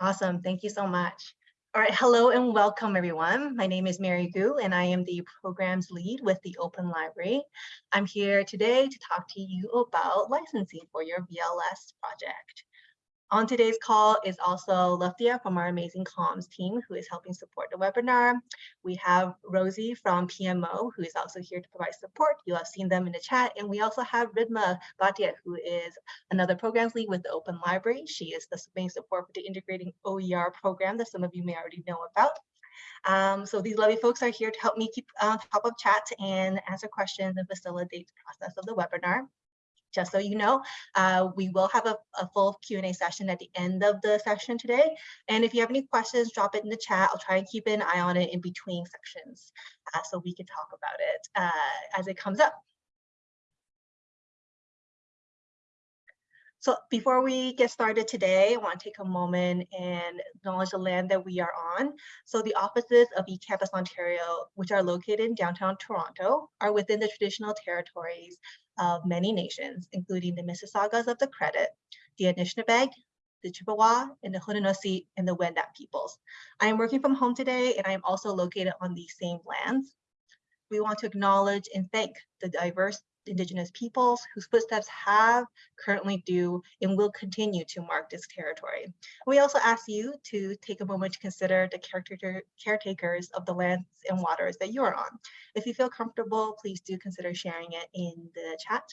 Awesome. Thank you so much. All right. Hello and welcome, everyone. My name is Mary Gu, and I am the programs lead with the Open Library. I'm here today to talk to you about licensing for your VLS project. On today's call is also Lufia from our amazing comms team who is helping support the webinar. We have Rosie from PMO who is also here to provide support. You have seen them in the chat. And we also have Ridma Bhatia who is another programs lead with the Open Library. She is the main support for the integrating OER program that some of you may already know about. Um, so these lovely folks are here to help me keep uh, top of chat and answer questions and facilitate the process of the webinar just so you know, uh, we will have a, a full Q&A session at the end of the session today. And if you have any questions, drop it in the chat. I'll try and keep an eye on it in between sections uh, so we can talk about it uh, as it comes up. So before we get started today, I want to take a moment and acknowledge the land that we are on. So the offices of eCampus Ontario, which are located in downtown Toronto, are within the traditional territories of many nations, including the Mississaugas of the Credit, the Anishinaabe, the Chippewa, and the Haudenosaunee and the Wendat peoples. I am working from home today, and I am also located on these same lands. We want to acknowledge and thank the diverse indigenous peoples whose footsteps have, currently do, and will continue to mark this territory. We also ask you to take a moment to consider the caretaker, caretakers of the lands and waters that you are on. If you feel comfortable, please do consider sharing it in the chat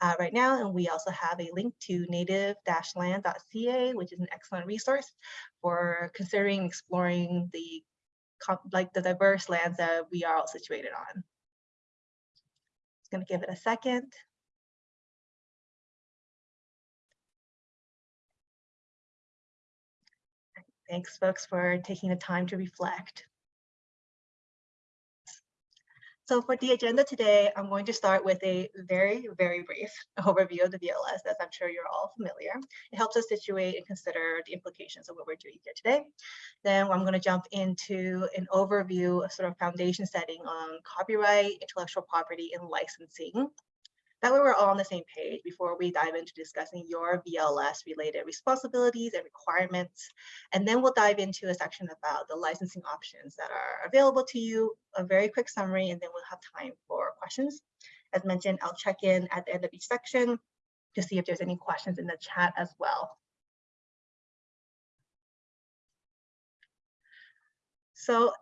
uh, right now. And we also have a link to native-land.ca, which is an excellent resource for considering exploring the like the diverse lands that we are all situated on going to give it a second. Thanks, folks, for taking the time to reflect. So for the agenda today, I'm going to start with a very, very brief overview of the VLS, as I'm sure you're all familiar. It helps us situate and consider the implications of what we're doing here today. Then I'm going to jump into an overview, a sort of foundation setting on copyright, intellectual property, and licensing. That way we're all on the same page before we dive into discussing your VLS related responsibilities and requirements. And then we'll dive into a section about the licensing options that are available to you, a very quick summary, and then we'll have time for questions. As mentioned, I'll check in at the end of each section to see if there's any questions in the chat as well. So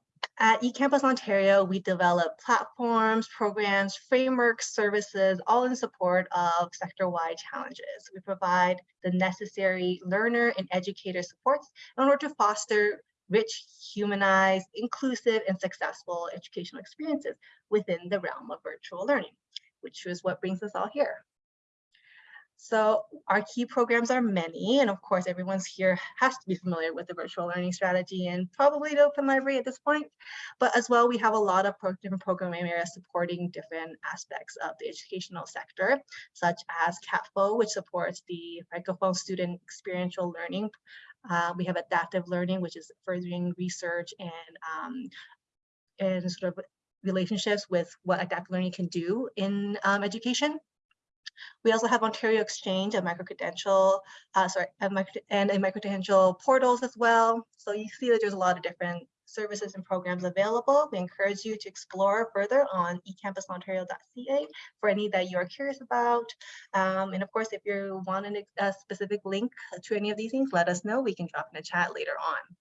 at eCampus Ontario, we develop platforms, programs, frameworks, services, all in support of sector-wide challenges. We provide the necessary learner and educator supports in order to foster rich, humanized, inclusive, and successful educational experiences within the realm of virtual learning, which is what brings us all here. So our key programs are many, and of course, everyone's here has to be familiar with the virtual learning strategy and probably the Open Library at this point. But as well, we have a lot of pro different program areas supporting different aspects of the educational sector, such as CATFO, which supports the Francophone student experiential learning. Uh, we have adaptive learning, which is furthering research and, um, and sort of relationships with what adaptive learning can do in um, education. We also have Ontario Exchange, a micro-credential, uh, sorry, a micro and a micro-credential portals as well. So you see that there's a lot of different services and programs available. We encourage you to explore further on ecampusontario.ca for any that you are curious about. Um, and of course, if you want a specific link to any of these things, let us know. We can drop in a chat later on.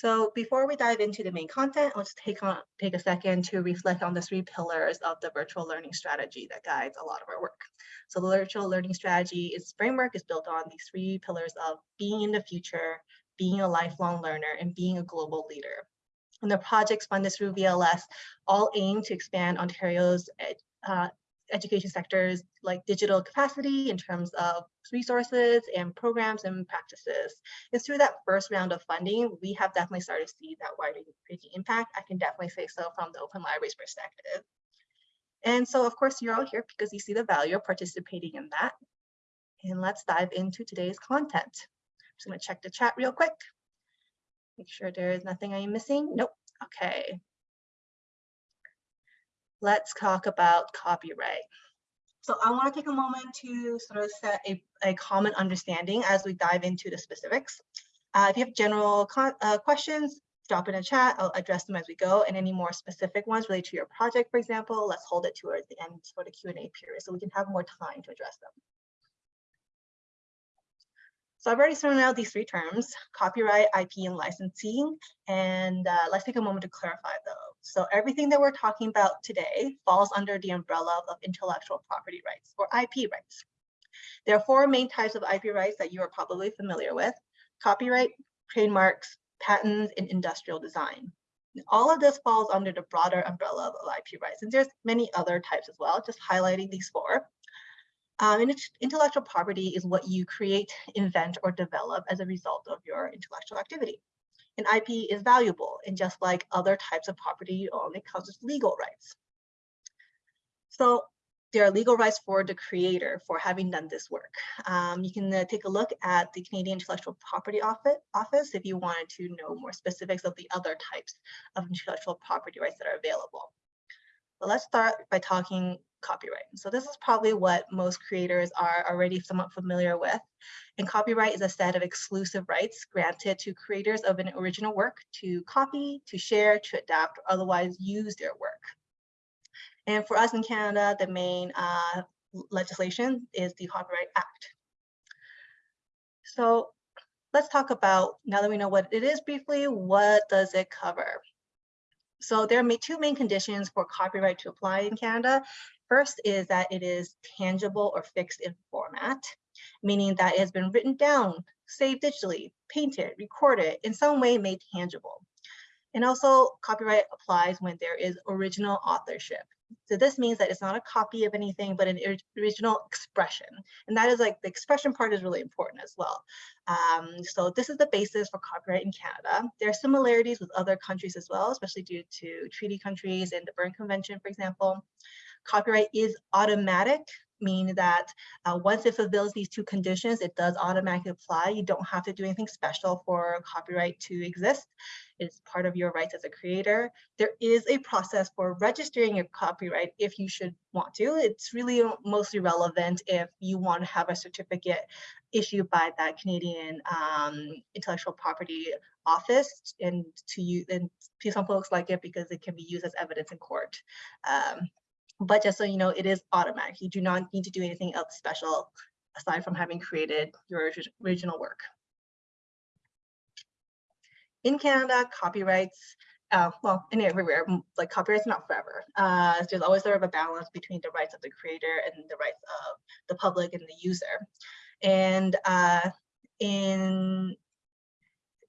So before we dive into the main content, let's take on take a second to reflect on the three pillars of the virtual learning strategy that guides a lot of our work. So the virtual learning strategy is framework is built on these three pillars of being in the future, being a lifelong learner, and being a global leader. And the projects funded through VLS all aim to expand Ontario's uh, education sectors like digital capacity in terms of resources and programs and practices. And through that first round of funding, we have definitely started to see that wider impact. I can definitely say so from the Open Libraries perspective. And so of course you're all here because you see the value of participating in that. And let's dive into today's content. I'm just gonna check the chat real quick. Make sure there is nothing I am missing. Nope, okay let's talk about copyright. So I want to take a moment to sort of set a, a common understanding as we dive into the specifics. Uh, if you have general uh, questions, drop in a chat. I'll address them as we go. And any more specific ones related to your project, for example, let's hold it towards the end for the Q&A period so we can have more time to address them. So I've already thrown out these three terms, copyright, IP, and licensing. And uh, let's take a moment to clarify those. So everything that we're talking about today falls under the umbrella of intellectual property rights or IP rights. There are four main types of IP rights that you are probably familiar with, copyright, trademarks, patents, and industrial design. All of this falls under the broader umbrella of IP rights. And there's many other types as well, just highlighting these four. Um, and intellectual property is what you create, invent, or develop as a result of your intellectual activity. And IP is valuable, and just like other types of property you own, it comes with legal rights. So there are legal rights for the creator for having done this work. Um, you can uh, take a look at the Canadian Intellectual Property Office, office if you wanted to know more specifics of the other types of intellectual property rights that are available. But let's start by talking copyright. So this is probably what most creators are already somewhat familiar with. And copyright is a set of exclusive rights granted to creators of an original work to copy, to share, to adapt, or otherwise use their work. And for us in Canada, the main uh, legislation is the Copyright Act. So let's talk about, now that we know what it is briefly, what does it cover? So there are two main conditions for copyright to apply in Canada. First is that it is tangible or fixed in format, meaning that it has been written down, saved digitally, painted, recorded, in some way made tangible. And also copyright applies when there is original authorship. So this means that it's not a copy of anything, but an original expression. And that is like the expression part is really important as well. Um, so this is the basis for copyright in Canada. There are similarities with other countries as well, especially due to treaty countries and the Berne Convention, for example. Copyright is automatic, meaning that uh, once it fulfills these two conditions, it does automatically apply. You don't have to do anything special for copyright to exist. It's part of your rights as a creator. There is a process for registering your copyright if you should want to. It's really mostly relevant if you want to have a certificate issued by that Canadian um, intellectual property office and to you and to some folks like it because it can be used as evidence in court. Um, but just so you know, it is automatic. You do not need to do anything else special aside from having created your original work. In Canada, copyrights, uh, well, and everywhere, like copyrights not forever. Uh, there's always sort of a balance between the rights of the creator and the rights of the public and the user. And uh, in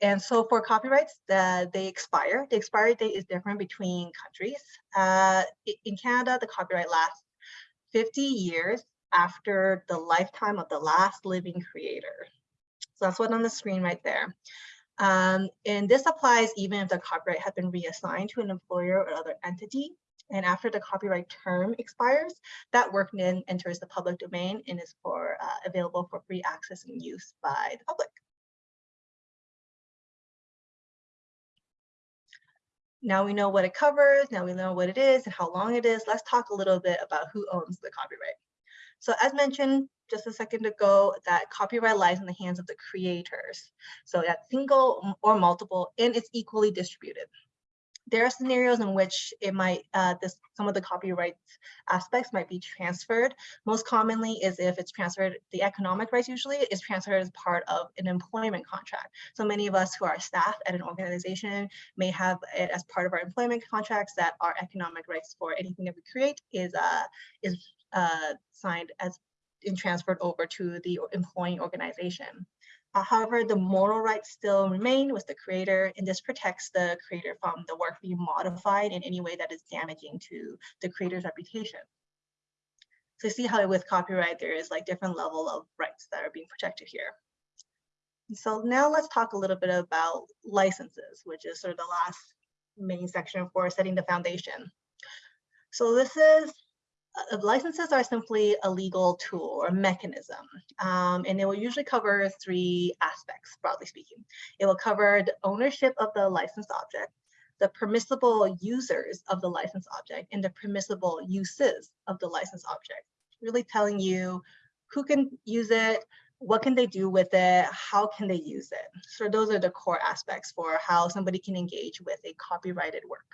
and so for copyrights, the, they expire. The expiry date is different between countries. Uh, in Canada, the copyright lasts 50 years after the lifetime of the last living creator. So that's what on the screen right there. Um, and this applies even if the copyright had been reassigned to an employer or other entity. And after the copyright term expires, that work then enters the public domain and is for uh, available for free access and use by the public. Now we know what it covers, now we know what it is and how long it is. Let's talk a little bit about who owns the copyright. So as mentioned just a second ago, that copyright lies in the hands of the creators. So that's single or multiple and it's equally distributed there are scenarios in which it might, uh, this, some of the copyright aspects might be transferred. Most commonly is if it's transferred, the economic rights usually is transferred as part of an employment contract. So many of us who are staff at an organization may have it as part of our employment contracts that our economic rights for anything that we create is, uh, is uh, signed as and transferred over to the employing organization. Uh, however, the moral rights still remain with the creator, and this protects the creator from the work being modified in any way that is damaging to the creator's reputation. So see how with copyright, there is like different level of rights that are being protected here. So now let's talk a little bit about licenses, which is sort of the last main section for setting the foundation. So this is licenses are simply a legal tool or mechanism, um, and it will usually cover three aspects, broadly speaking. It will cover the ownership of the licensed object, the permissible users of the licensed object, and the permissible uses of the licensed object. really telling you who can use it, what can they do with it, how can they use it. So those are the core aspects for how somebody can engage with a copyrighted work.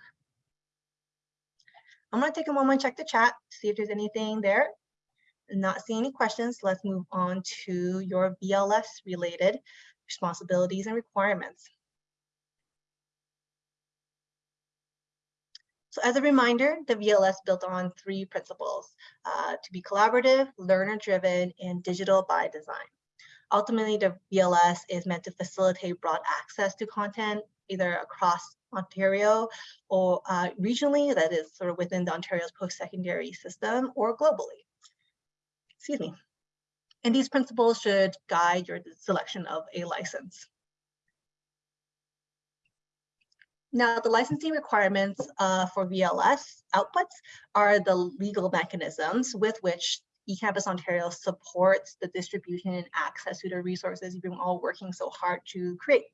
I'm gonna take a moment, check the chat, see if there's anything there. Not seeing any questions, let's move on to your VLS related responsibilities and requirements. So as a reminder, the VLS built on three principles, uh, to be collaborative, learner-driven, and digital by design. Ultimately, the VLS is meant to facilitate broad access to content, either across Ontario or uh, regionally, that is sort of within the Ontario's post-secondary system or globally. Excuse me. And these principles should guide your selection of a license. Now, the licensing requirements uh, for VLS outputs are the legal mechanisms with which eCampus Ontario supports the distribution and access to the resources you've been all working so hard to create.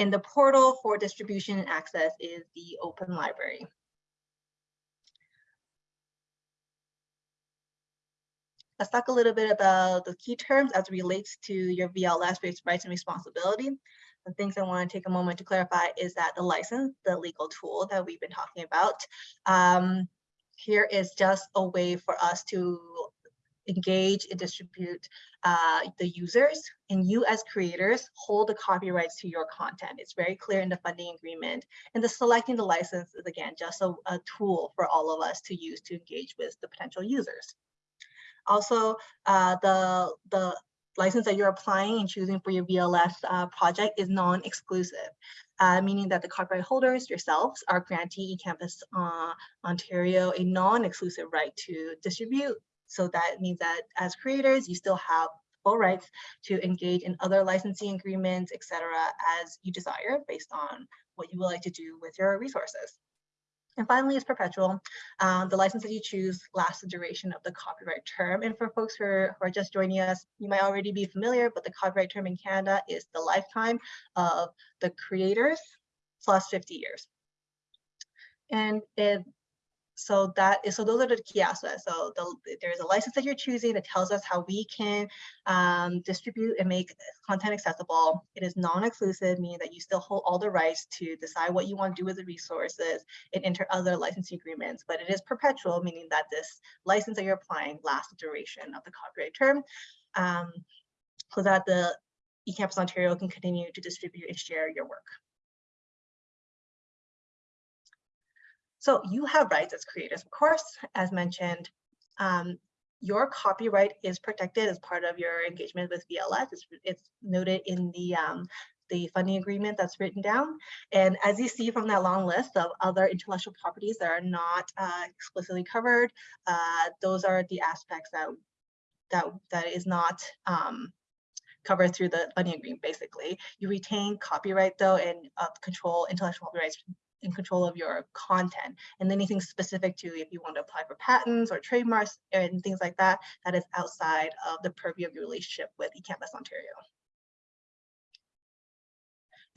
And the portal for distribution and access is the Open Library. Let's talk a little bit about the key terms as relates to your VLS rights and responsibility. The things I want to take a moment to clarify is that the license, the legal tool that we've been talking about, um, here is just a way for us to engage and distribute uh, the users and you as creators hold the copyrights to your content. It's very clear in the funding agreement and the selecting the license is again just a, a tool for all of us to use to engage with the potential users. Also, uh, the, the license that you're applying and choosing for your VLS uh, project is non-exclusive, uh, meaning that the copyright holders yourselves are granting eCampus uh, Ontario a non-exclusive right to distribute. So that means that as creators, you still have full rights to engage in other licensing agreements, etc., as you desire based on what you would like to do with your resources. And finally, it's perpetual. Um, the license that you choose lasts the duration of the copyright term. And for folks who are, who are, just joining us, you might already be familiar, but the copyright term in Canada is the lifetime of the creators plus 50 years. And it, so that is, so those are the key aspects. So the, there's a license that you're choosing that tells us how we can um, distribute and make content accessible. It is non-exclusive, meaning that you still hold all the rights to decide what you want to do with the resources and enter other licensing agreements, but it is perpetual, meaning that this license that you're applying lasts the duration of the copyright term. Um, so that the eCampus Ontario can continue to distribute and share your work. So you have rights as creators, of course, as mentioned. Um, your copyright is protected as part of your engagement with VLS. It's, it's noted in the um, the funding agreement that's written down. And as you see from that long list of other intellectual properties that are not uh, explicitly covered, uh, those are the aspects that that that is not um, covered through the funding agreement. Basically, you retain copyright though and uh, control intellectual rights in control of your content and anything specific to if you want to apply for patents or trademarks and things like that, that is outside of the purview of your relationship with eCampus Ontario.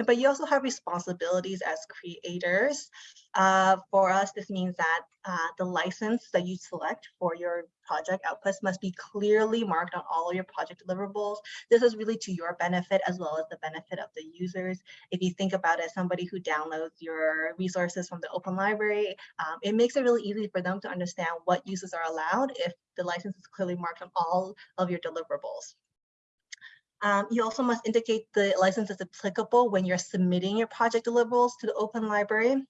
But you also have responsibilities as creators. Uh, for us, this means that uh, the license that you select for your project outputs must be clearly marked on all of your project deliverables. This is really to your benefit as well as the benefit of the users. If you think about it, somebody who downloads your resources from the open library, um, it makes it really easy for them to understand what uses are allowed if the license is clearly marked on all of your deliverables. Um, you also must indicate the license is applicable when you're submitting your project deliverables to the Open Library.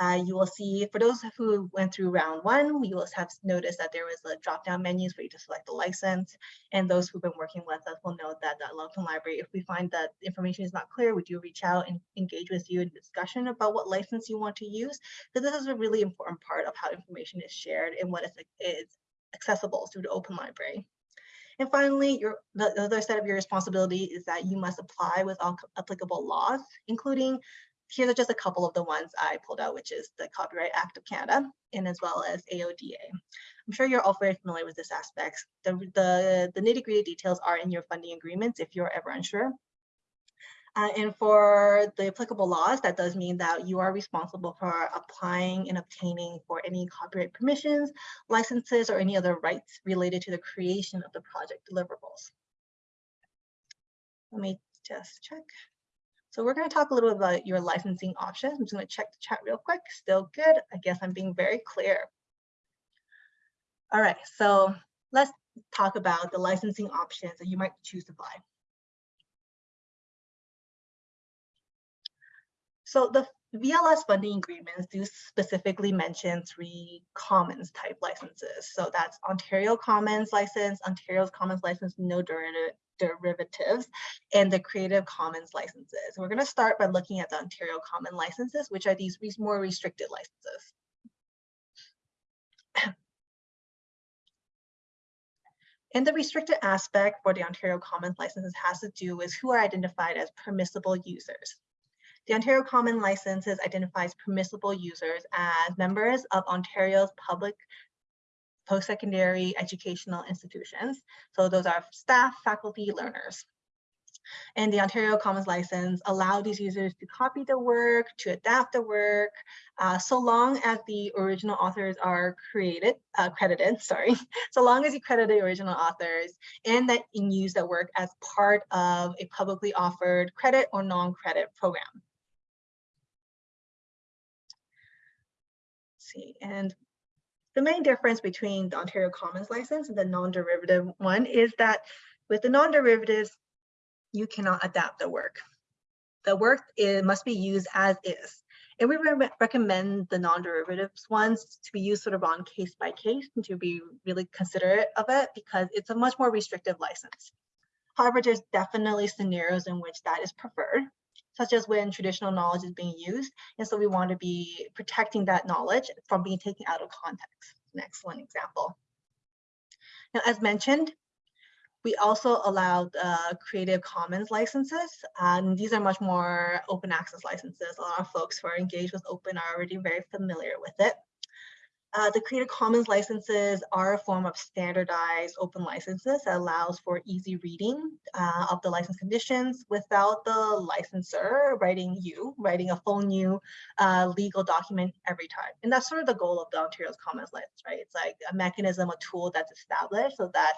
Uh, you will see, for those who went through round one, you will have noticed that there was a drop-down menu for you to select the license. And those who've been working with us will know that the Open Library, if we find that information is not clear, we do reach out and engage with you in discussion about what license you want to use. Because this is a really important part of how information is shared and what is, is accessible through the Open Library. And finally, your, the, the other set of your responsibility is that you must apply with all applicable laws, including, here are just a couple of the ones I pulled out, which is the Copyright Act of Canada, and as well as AODA. I'm sure you're all very familiar with this aspect. The, the, the nitty gritty details are in your funding agreements if you're ever unsure. Uh, and for the applicable laws, that does mean that you are responsible for applying and obtaining for any copyright permissions, licenses, or any other rights related to the creation of the project deliverables. Let me just check. So we're going to talk a little bit about your licensing options. I'm just going to check the chat real quick. Still good. I guess I'm being very clear. All right, so let's talk about the licensing options that you might choose to buy. So the VLS funding agreements do specifically mention three commons type licenses. So that's Ontario Commons license, Ontario's Commons license, no derivative, derivatives, and the Creative Commons licenses. We're going to start by looking at the Ontario Common licenses, which are these more restricted licenses. And the restricted aspect for the Ontario Commons licenses has to do with who are identified as permissible users. The Ontario Common Licenses identifies permissible users as members of Ontario's public post-secondary educational institutions. So those are staff, faculty, learners. And the Ontario Commons license allow these users to copy the work, to adapt the work, uh, so long as the original authors are created, uh, credited, sorry, so long as you credit the original authors and that you use the work as part of a publicly offered credit or non-credit program. And the main difference between the Ontario Commons license and the non-derivative one is that with the non-derivatives, you cannot adapt the work. The work must be used as is. And we re recommend the non-derivatives ones to be used sort of on case by case and to be really considerate of it because it's a much more restrictive license. However, there's definitely scenarios in which that is preferred such as when traditional knowledge is being used. And so we want to be protecting that knowledge from being taken out of context. An excellent example. Now, as mentioned, we also allowed uh, Creative Commons licenses. and these are much more open access licenses. A lot of folks who are engaged with open are already very familiar with it. Uh, the Creative Commons licenses are a form of standardized open licenses that allows for easy reading uh, of the license conditions without the licensor writing you, writing a full new uh, legal document every time. And that's sort of the goal of the Ontario's Commons license, right? It's like a mechanism, a tool that's established so that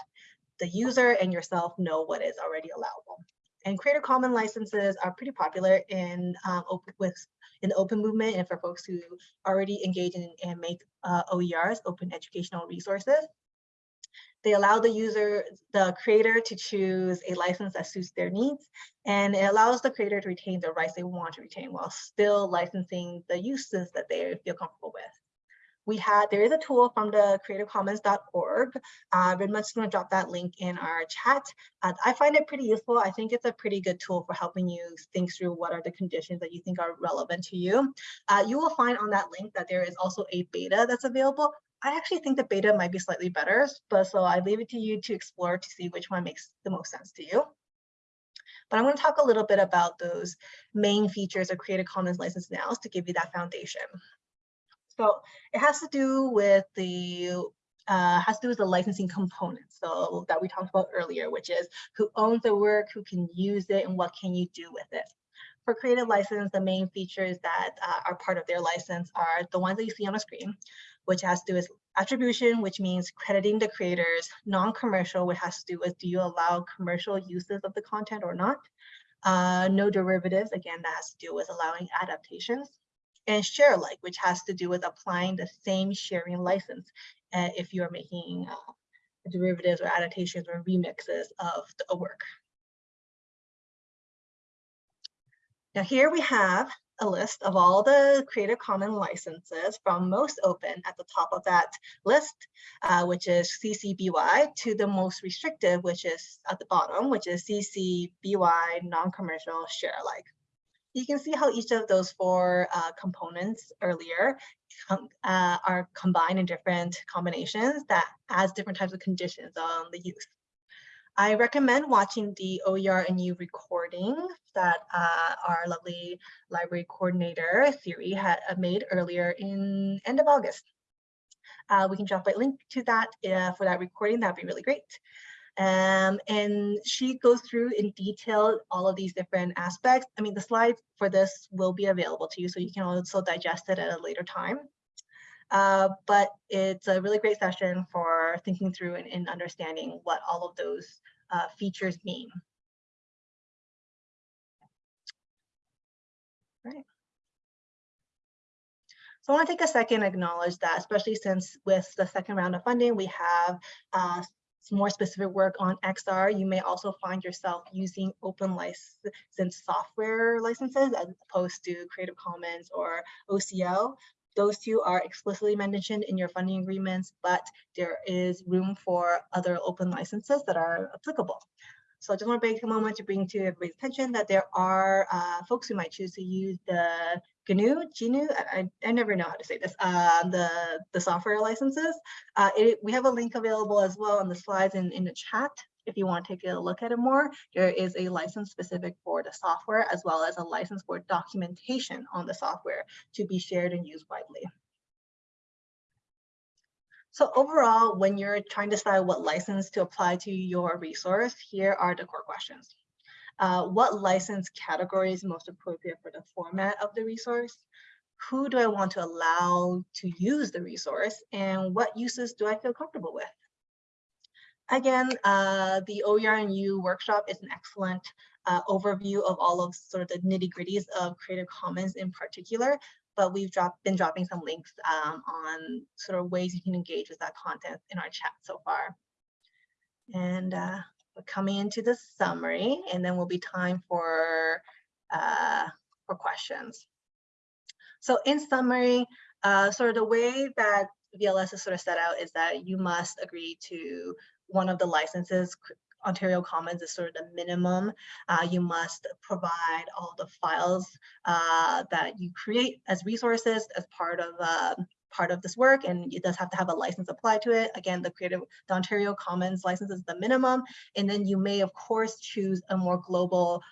the user and yourself know what is already allowable. And Creative Commons licenses are pretty popular in um, open, with in the open movement and for folks who already engage in and make uh, OERs, open educational resources. They allow the user, the creator to choose a license that suits their needs, and it allows the creator to retain the rights they want to retain while still licensing the uses that they feel comfortable with we had, there is a tool from the creativecommons.org. Uh, just gonna drop that link in our chat. Uh, I find it pretty useful. I think it's a pretty good tool for helping you think through what are the conditions that you think are relevant to you. Uh, you will find on that link that there is also a beta that's available. I actually think the beta might be slightly better, but so I leave it to you to explore to see which one makes the most sense to you. But I'm going to talk a little bit about those main features of Creative Commons license now to give you that foundation. So it has to do with the uh, has to do with the licensing component. So that we talked about earlier, which is who owns the work, who can use it, and what can you do with it. For creative license, the main features that uh, are part of their license are the ones that you see on the screen, which has to do with attribution, which means crediting the creators, non-commercial, which has to do with do you allow commercial uses of the content or not. Uh, no derivatives, again, that has to do with allowing adaptations and share alike, which has to do with applying the same sharing license uh, if you're making uh, derivatives or adaptations or remixes of the work. Now here we have a list of all the Creative Commons licenses from most open at the top of that list, uh, which is CC BY, to the most restrictive, which is at the bottom, which is CC BY non-commercial share alike you can see how each of those four uh, components earlier uh, are combined in different combinations that adds different types of conditions on the use. I recommend watching the OER and U recording that uh, our lovely library coordinator, Siri, had uh, made earlier in end of August. Uh, we can drop a link to that uh, for that recording. That'd be really great. Um, and she goes through in detail all of these different aspects. I mean, the slides for this will be available to you, so you can also digest it at a later time. Uh, but it's a really great session for thinking through and, and understanding what all of those uh, features mean. Right. So I want to take a second acknowledge that, especially since with the second round of funding, we have uh, some more specific work on XR. You may also find yourself using open license software licenses as opposed to Creative Commons or OCL. Those two are explicitly mentioned in your funding agreements, but there is room for other open licenses that are applicable. So I just want to take a moment to bring to everybody's attention that there are uh, folks who might choose to use the GNU, GNU, I, I never know how to say this, uh, the, the software licenses. Uh, it, we have a link available as well on the slides in, in the chat. If you want to take a look at it more, there is a license specific for the software as well as a license for documentation on the software to be shared and used widely. So overall, when you're trying to decide what license to apply to your resource, here are the core questions. Uh, what license category is most appropriate for the format of the resource? Who do I want to allow to use the resource? And what uses do I feel comfortable with? Again, uh, the OER&U workshop is an excellent uh, overview of all of sort of the nitty gritties of Creative Commons in particular, but we've dropped, been dropping some links um, on sort of ways you can engage with that content in our chat so far. And uh, we're coming into the summary, and then we'll be time for, uh, for questions. So in summary, uh, sort of the way that VLS is sort of set out is that you must agree to one of the licenses Ontario Commons is sort of the minimum. Uh, you must provide all the files uh, that you create as resources as part of uh, part of this work and it does have to have a license applied to it. Again, the creative, the Ontario Commons license is the minimum. And then you may of course choose a more global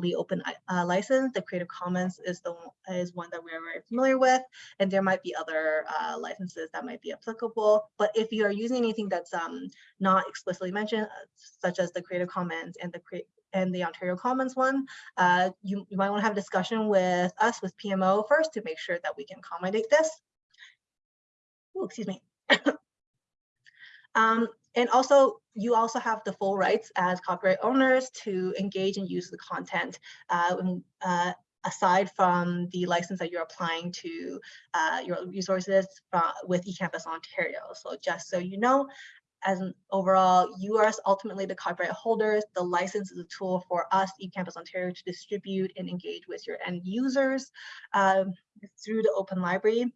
the open uh, license. The Creative Commons is the is one that we're very familiar with, and there might be other uh, licenses that might be applicable. But if you are using anything that's um, not explicitly mentioned, uh, such as the Creative Commons and the and the Ontario Commons one, uh, you, you might want to have a discussion with us, with PMO first, to make sure that we can accommodate this. Excuse me. Um, and also, you also have the full rights as copyright owners to engage and use the content uh, uh, aside from the license that you're applying to uh, your resources from, with eCampus Ontario. So just so you know, as an overall, you are ultimately the copyright holders. The license is a tool for us, eCampus Ontario, to distribute and engage with your end users um, through the open library.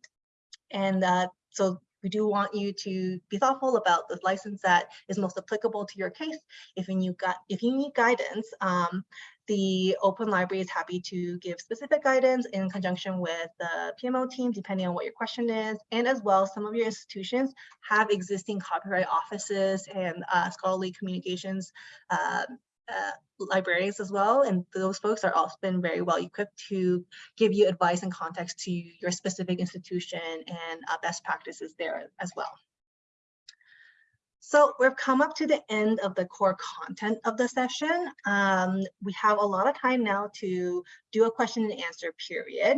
And uh, so we do want you to be thoughtful about the license that is most applicable to your case. If you need, if you need guidance, um, the Open Library is happy to give specific guidance in conjunction with the PMO team, depending on what your question is. And as well, some of your institutions have existing copyright offices and uh, scholarly communications uh, uh, librarians as well. And those folks are often very well equipped to give you advice and context to your specific institution and uh, best practices there as well. So we've come up to the end of the core content of the session. Um, we have a lot of time now to do a question and answer period.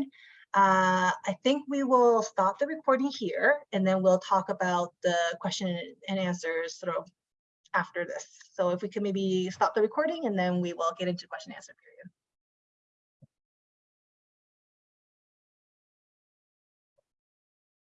Uh, I think we will stop the recording here and then we'll talk about the question and answers sort of after this. So if we could maybe stop the recording and then we will get into question and answer period.